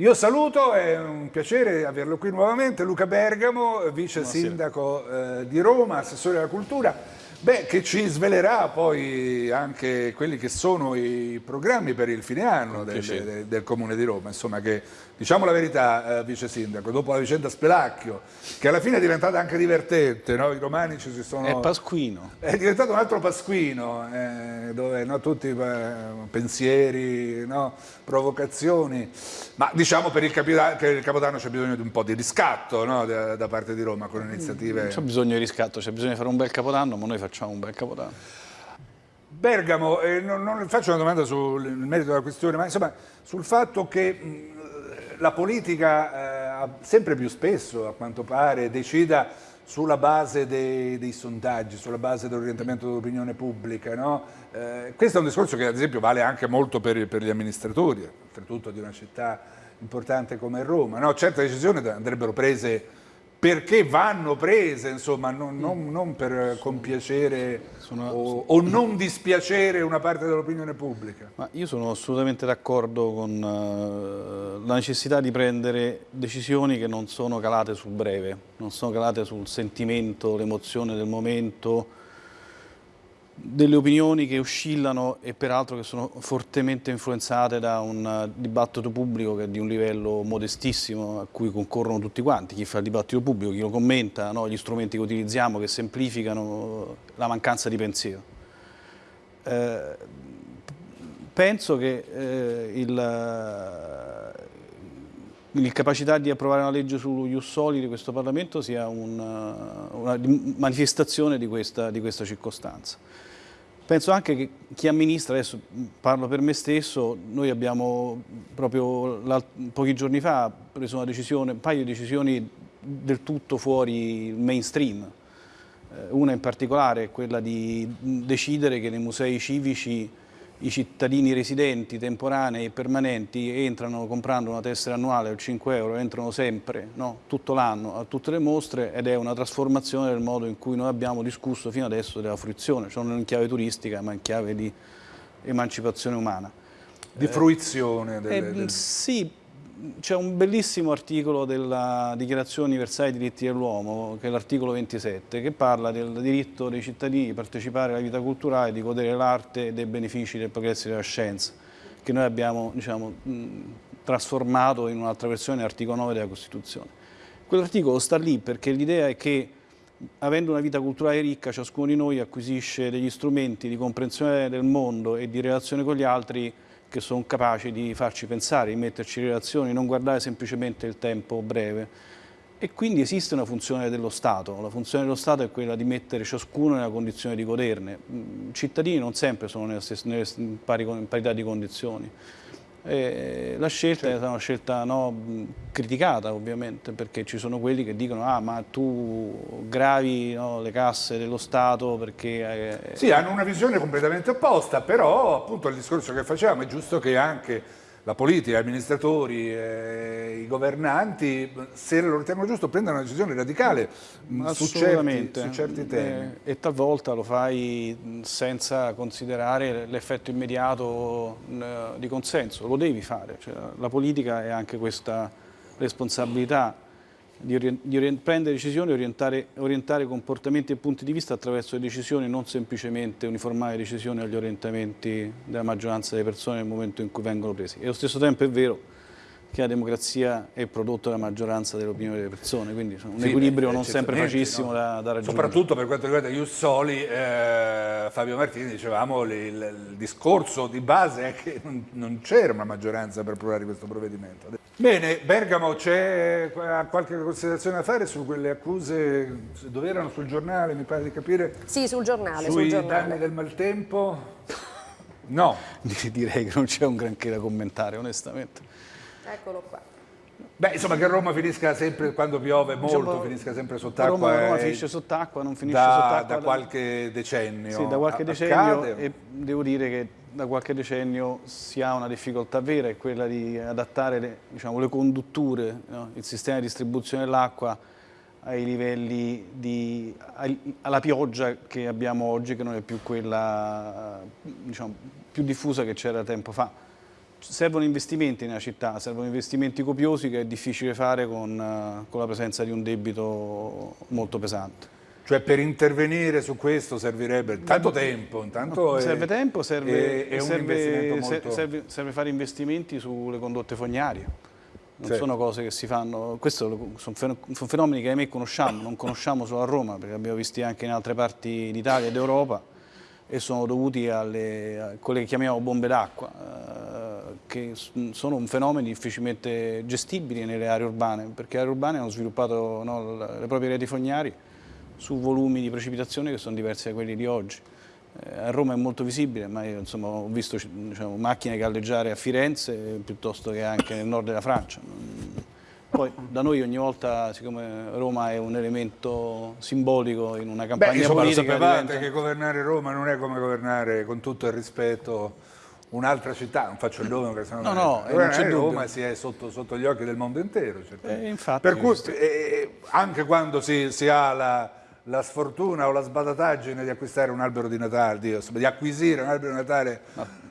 Io saluto, è un piacere averlo qui nuovamente, Luca Bergamo, vice sindaco eh, di Roma, assessore alla cultura. Beh, che ci svelerà poi anche quelli che sono i programmi per il fine anno del, del, del Comune di Roma, insomma che diciamo la verità, eh, vice sindaco, dopo la vicenda Spelacchio, che alla fine è diventata anche divertente, no? i romani ci si sono... È Pasquino. È diventato un altro Pasquino, eh, dove no, tutti eh, pensieri, no, provocazioni, ma diciamo per il, per il Capodanno c'è bisogno di un po' di riscatto da, da, parte di Roma con iniziative... Non c'è bisogno di riscatto, c'è bisogno di fare un bel Capodanno, ma noi facciamo un bel Capodanno. Bergamo, eh, non, non, faccio una domanda sul merito della questione, ma insomma sul fatto che la politica eh, sempre più spesso, a quanto pare, decida sulla base dei, dei sondaggi, sulla base dell'orientamento dell'opinione pubblica. No? Eh, questo è un discorso che ad esempio vale anche molto per, per gli amministratori, oltretutto di una città importante come Roma. No? Certe decisioni andrebbero prese perché vanno prese, insomma, non, non, non per compiacere sono, o, o, non dispiacere una parte dell'opinione pubblica. Ma io sono assolutamente d'accordo con uh, la necessità di prendere decisioni che non sono calate sul breve, non sono calate sul sentimento, l'emozione del momento, delle opinioni che oscillano e peraltro che sono fortemente influenzate da un eh, dibattito pubblico che è di un livello modestissimo a cui concorrono tutti quanti, chi fa il dibattito pubblico, chi lo commenta, no? gli strumenti che utilizziamo che semplificano la mancanza di pensiero. Eh, penso che eh, l'incapacità di approvare una legge sullo Ius Soli di questo Parlamento sia una, una manifestazione di questa, di questa circostanza. Penso anche che chi amministra, adesso parlo per me stesso, noi abbiamo proprio pochi giorni fa preso una decisione, un paio di decisioni del tutto fuori mainstream. Eh, una in particolare è quella di decidere che nei musei civici i cittadini residenti, temporanei e permanenti entrano comprando una tessera annuale o 5 euro, entrano sempre, no? tutto l'anno, a tutte le mostre ed è una trasformazione del modo in cui noi abbiamo discusso fino adesso della fruizione, cioè non in chiave turistica ma in chiave di emancipazione umana. Di fruizione? Delle, eh, del... Sì, c'è un bellissimo articolo della Dichiarazione Universale dei Diritti dell'Uomo, che è l'articolo 27, che parla del diritto dei cittadini di partecipare alla vita culturale, di godere dell'arte e dei benefici del progresso della scienza, che noi abbiamo diciamo, trasformato in un'altra versione dell'articolo 9 della Costituzione. Quell'articolo sta lì perché l'idea è che avendo una vita culturale ricca, ciascuno di noi acquisisce degli strumenti di comprensione del mondo e di relazione con gli altri che sono capaci di farci pensare, di metterci in relazioni, non guardare semplicemente il tempo breve. E quindi esiste una funzione dello Stato, la funzione dello Stato è quella di mettere ciascuno nella condizione di goderne. I cittadini non sempre sono nelle, stesse, nelle pari, in parità di condizioni. E la scelta certo. è stata una scelta no, criticata ovviamente perché ci sono quelli che dicono ah ma tu gravi no, le casse dello Stato perché... Eh, sì, hanno una visione completamente opposta, però appunto il discorso che facciamo è giusto che anche la politica, gli amministratori, eh, i governanti, se lo ritengono giusto, prendano una decisione radicale mm, su certi, su certi, eh, temi. E, e talvolta lo fai senza considerare l'effetto immediato eh, di consenso, lo devi fare. Cioè, la politica è anche questa responsabilità di, di prendere decisioni e orientare, orientare, comportamenti e punti di vista attraverso le decisioni, non semplicemente uniformare decisioni agli orientamenti della maggioranza delle persone nel momento in cui vengono presi. E allo stesso tempo è vero che la democrazia è prodotto della maggioranza dell'opinione delle persone, quindi un sì, equilibrio non sempre facilissimo no? da, da, raggiungere. Soprattutto per quanto riguarda Ius Soli, eh, Fabio Martini, dicevamo, il, il, discorso di base è che non, non c'era una maggioranza per approvare questo provvedimento. Bene, Bergamo, c'è qualche considerazione da fare su quelle accuse, dove erano sul giornale, mi pare di capire? Sì, sul giornale. Sui sul giornale. danni del maltempo? No. Direi che non c'è un granché da commentare, onestamente. Eccolo qua. Beh, insomma che Roma finisca sempre, quando piove molto, diciamo, finisca sempre sott'acqua. Roma, Roma finisce sott'acqua, non finisce sott'acqua. Da, da qualche decennio. Sì, da qualche decennio e devo dire che da qualche decennio si ha una difficoltà vera, è quella di adattare le, diciamo, le condutture, no? il sistema di distribuzione dell'acqua ai livelli di, alla pioggia che abbiamo oggi, che non è più quella diciamo, più diffusa che c'era tempo fa servono investimenti nella città, servono investimenti copiosi che è difficile fare con, eh, con la presenza di un debito molto pesante. Cioè per intervenire su questo servirebbe tanto tempo, intanto serve è, tempo, serve, è, è serve, molto... serve, serve fare investimenti sulle condotte fognarie. Non Sì. sono cose che si fanno, questi sono fenomeni che ahimè conosciamo, non conosciamo solo a Roma, perché abbiamo visti anche in altre parti d'Italia ed Europa e sono dovuti alle, a quelle che chiamiamo bombe d'acqua, che sono un fenomeno difficilmente gestibili nelle aree urbane, perché le aree urbane hanno sviluppato no, le proprie reti fognari su volumi di precipitazione che sono diversi da quelli di oggi. Eh, a Roma è molto visibile, ma io insomma, ho visto diciamo, macchine galleggiare a Firenze piuttosto che anche nel nord della Francia. Mm. Poi da noi ogni volta, siccome Roma è un elemento simbolico in una Beh, campagna insomma, lo politica, sapevate diventa- che governare Roma non è come governare, con tutto il rispetto, un'altra città, non faccio il nome perché sennò No, non è- no, eh, non c'è dubbio. Roma si è sotto, sotto gli occhi del mondo intero. certamente. Eh, infatti, per cui, questo- eh, anche quando si, si ha la, la sfortuna o la sbadataggine di acquistare un albero di Natale, di, di acquisire un albero di Natale,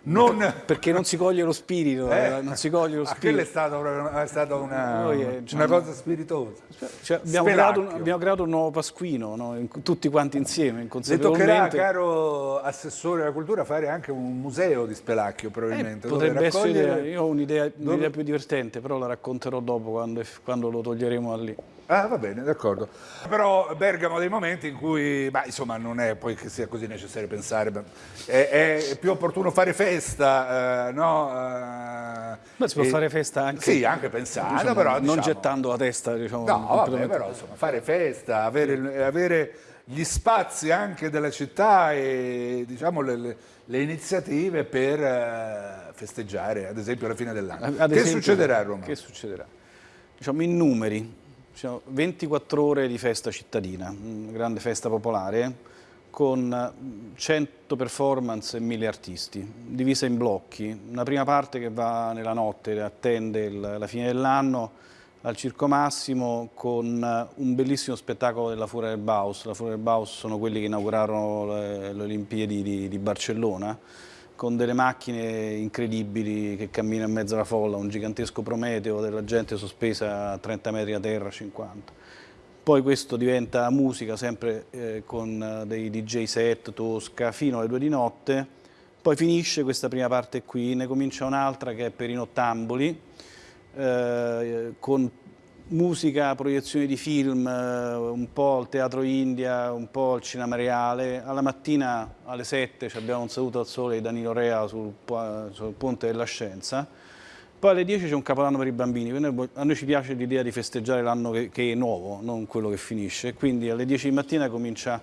non... perché non si coglie lo spirito, Eh? eh, non si coglie lo Ah, quella è spirito. stata, è stata una, Noi, eh, una diciamo- cosa spiritosa. Cioè, abbiamo, creato, un- abbiamo creato un nuovo Pasquino, no? In- tutti quanti insieme, Le toccherà, inconsapevolmente. caro Assessore della Cultura, fare anche un museo di Spelacchio, Eh, probabilmente. dove potrebbe essere, raccogliere- io ho un'idea, un'idea più divertente, però la racconterò dopo quando, quando lo toglieremo da lì. Ah, va bene, d'accordo. Però Bergamo ha dei momenti in cui, ma insomma, non è poi che sia così necessario pensare, è, è più opportuno fare festa, eh, no? eh, Ma si può e- fare festa anche, Sì, anche pensando, diciamo, però non diciamo- gettando la testa, diciamo. No, vabbè, però insomma, fare festa, avere, avere gli spazi anche della città e diciamo le, le- le iniziative per eh, festeggiare, ad esempio, la fine dell'anno. Che succederà a Roma? Che succederà? Diciamo in numeri, 24 ore di festa cittadina, una grande festa popolare con mm, 100 performance e 1000 artisti, divisa in blocchi. Una prima parte che va nella notte, attende la fine dell'anno al Circo Massimo con eh, un bellissimo spettacolo della Furia del Baus. La Furia del Baus sono quelli che inaugurarono le, le Olimpiadi di, di Barcellona con delle macchine incredibili che camminano in mezzo alla folla, un gigantesco Prometeo della gente sospesa a 30 metri a terra, 50. Poi questo diventa musica sempre eh, con eh, dei DJ set, tosca, fino alle due di notte. Poi finisce questa prima parte qui, ne comincia un'altra che è per i nottamboli, eh, con musica, proiezioni di film, eh, un po' al Teatro India, un po' al Cinema Reale. Alla mattina alle 7 ci abbiamo un saluto al sole di Danilo Rea sul, sul Ponte della Scienza. Poi alle 10 c'è un capodanno per i bambini, a noi ci piace l'idea di festeggiare l'anno che, che è nuovo, non quello che finisce. Quindi alle 10 di mattina comincia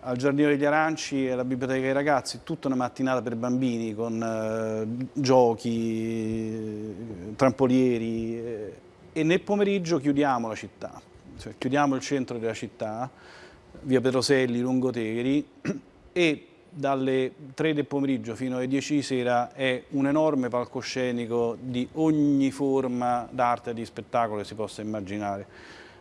al Giardino degli Aranci e alla Biblioteca dei Ragazzi, tutta una mattinata per bambini con eh, giochi, eh, trampolieri eh, e nel pomeriggio chiudiamo la città, cioè chiudiamo il centro della città, via Petroselli, Lungotegri e dalle 3 del pomeriggio fino alle 10 di sera è un enorme palcoscenico di ogni forma d'arte e di spettacolo che si possa immaginare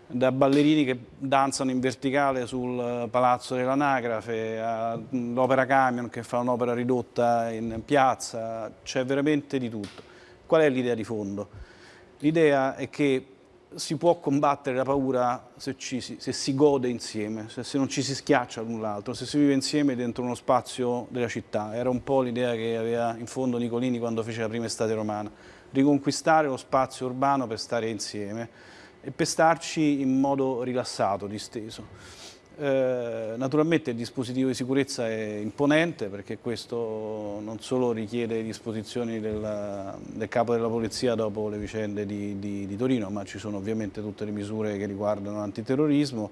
da ballerini che danzano in verticale sul palazzo dell'anagrafe, all'opera camion che fa un'opera ridotta in piazza, c'è veramente di tutto. Qual è l'idea di fondo? L'idea è che si può combattere la paura se, ci si, se si gode insieme, se, se non ci si schiaccia l'un l'altro, se si vive insieme dentro uno spazio della città. Era un po' l'idea che aveva in fondo Nicolini quando fece la prima estate romana, riconquistare lo spazio urbano per stare insieme e per starci in modo rilassato, disteso. Eh, naturalmente il dispositivo di sicurezza è imponente perché questo non solo richiede disposizioni del, del capo della polizia dopo le vicende di, di- di Torino, ma ci sono ovviamente tutte le misure che riguardano l'antiterrorismo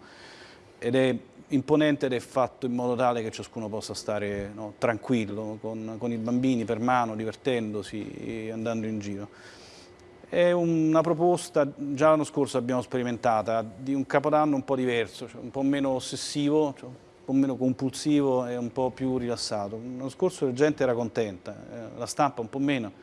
ed è imponente ed è fatto in modo tale che ciascuno possa stare no, tranquillo con, con i bambini per mano, divertendosi, andando in giro. È una proposta, già l'anno scorso abbiamo sperimentata, di un capodanno un po' diverso, cioè un po' meno ossessivo, cioè un po' meno compulsivo e un po' più rilassato. L'anno scorso la gente era contenta, eh, la stampa un po' meno.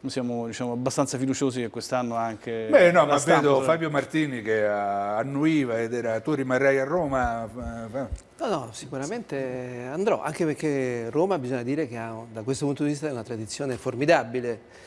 Noi siamo diciamo, abbastanza fiduciosi che quest'anno anche... Beh, no, ma stampa- vedo Fabio Martini che annuiva ed era tu rimarrai a Roma. No, no, sicuramente andrò, anche perché Roma bisogna dire che ha, da questo punto di vista è una tradizione formidabile.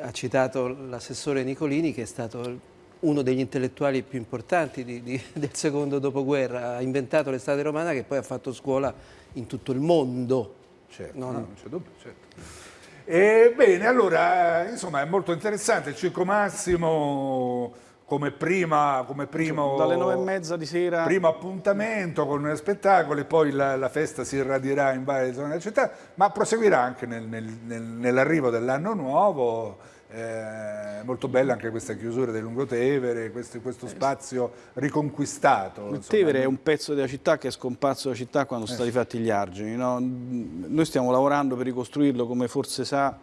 Ha citato l'assessore Nicolini che è stato uno degli intellettuali più importanti di- di- del secondo dopoguerra, ha inventato l'estate romana che poi ha fatto scuola in tutto il mondo. Certo, No, no, no. non c'è dubbio, certo. E, bene, allora, eh, insomma, è molto interessante. Il Circo Massimo come prima, come primo, Dalle nove e mezza di sera primo appuntamento con spettacoli, poi la, la festa si irradierà in varie zone della città, ma proseguirà anche nel- nel- nel- nell'arrivo dell'anno nuovo. Eh, molto bella anche questa chiusura del Lungotevere, questo, questo spazio riconquistato. Il. Tevere è un pezzo della città che è scomparso dalla città quando sono stati fatti gli argini. no? Noi stiamo lavorando per ricostruirlo, come forse sa,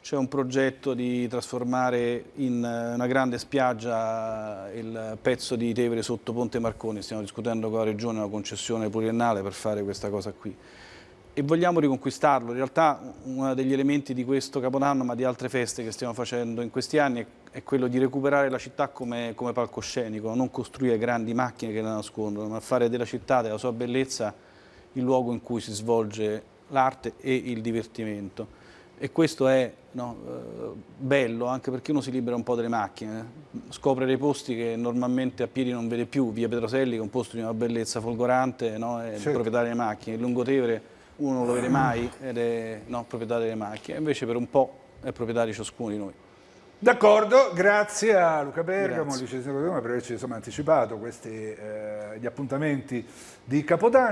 c'è un progetto di trasformare in eh, una grande spiaggia il pezzo di Tevere sotto Ponte Marconi. Stiamo discutendo con la Regione una concessione pluriennale per fare questa cosa qui. E vogliamo riconquistarlo. In realtà uno degli elementi di questo Capodanno, ma di altre feste che stiamo facendo in questi anni, è quello di recuperare la città come, come palcoscenico, non costruire grandi macchine che la nascondono, ma fare della città, della sua bellezza, il luogo in cui si svolge l'arte e il divertimento. E questo è no, eh, bello anche perché uno si libera un po' dalle macchine, eh. scopre dei posti che normalmente a piedi non vede più, via Petroselli che è un posto di una bellezza folgorante, no, è Certo. proprietario delle macchine, il Lungotevere uno non lo vede mai ed è no, proprietario delle macchine, invece per un po' è proprietario ciascuno di noi. D'accordo, grazie a Luca Bergamo, Grazie. liceo di Roma, per averci insomma, anticipato questi, eh, gli appuntamenti di Capodanno.